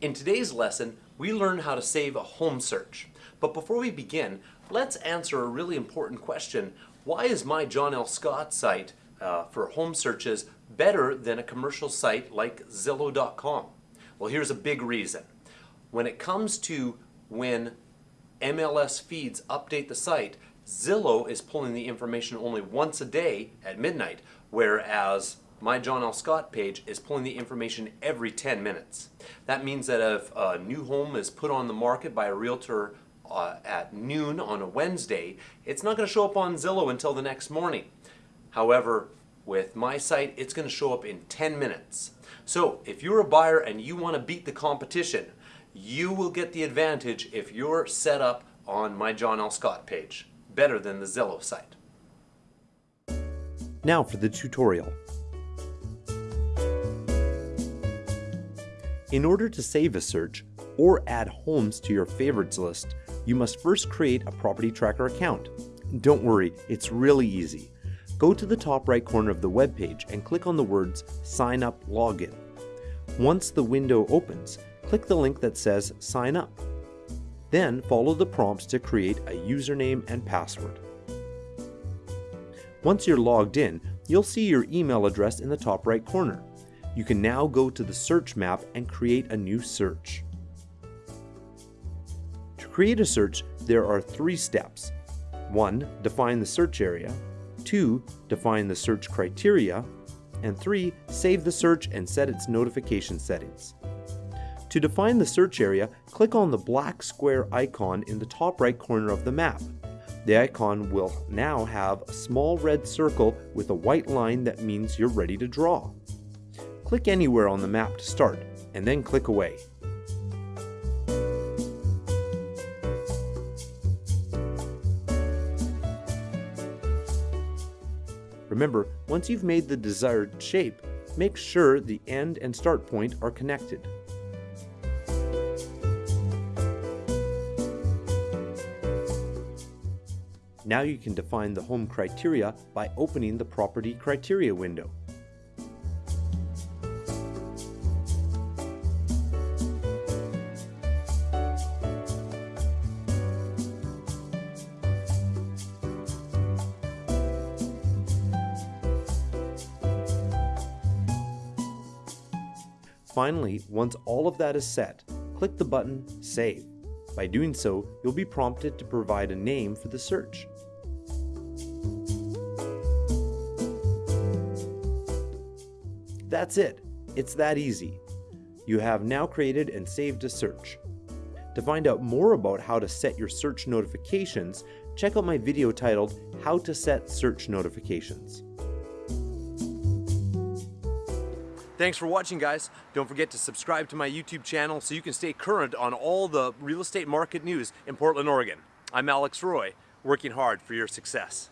In today's lesson, we learn how to save a home search. But before we begin, let's answer a really important question. Why is my John L. Scott site uh, for home searches better than a commercial site like Zillow.com? Well, here's a big reason. When it comes to when MLS feeds update the site, Zillow is pulling the information only once a day at midnight, whereas my John L. Scott page is pulling the information every 10 minutes. That means that if a new home is put on the market by a realtor uh, at noon on a Wednesday, it's not going to show up on Zillow until the next morning. However, with my site, it's going to show up in 10 minutes. So if you're a buyer and you want to beat the competition, you will get the advantage if you're set up on my John L. Scott page, better than the Zillow site. Now for the tutorial. In order to save a search or add homes to your favorites list, you must first create a property tracker account. Don't worry, it's really easy. Go to the top right corner of the web page and click on the words Sign Up Login. Once the window opens, click the link that says Sign Up. Then follow the prompts to create a username and password. Once you're logged in, you'll see your email address in the top right corner you can now go to the search map and create a new search. To create a search, there are three steps. 1. Define the search area. 2. Define the search criteria. And 3. Save the search and set its notification settings. To define the search area, click on the black square icon in the top right corner of the map. The icon will now have a small red circle with a white line that means you're ready to draw. Click anywhere on the map to start, and then click away. Remember, once you've made the desired shape, make sure the end and start point are connected. Now you can define the home criteria by opening the property criteria window. Finally, once all of that is set, click the button Save. By doing so, you'll be prompted to provide a name for the search. That's it. It's that easy. You have now created and saved a search. To find out more about how to set your search notifications, check out my video titled How to Set Search Notifications. Thanks for watching guys. Don't forget to subscribe to my YouTube channel so you can stay current on all the real estate market news in Portland, Oregon. I'm Alex Roy, working hard for your success.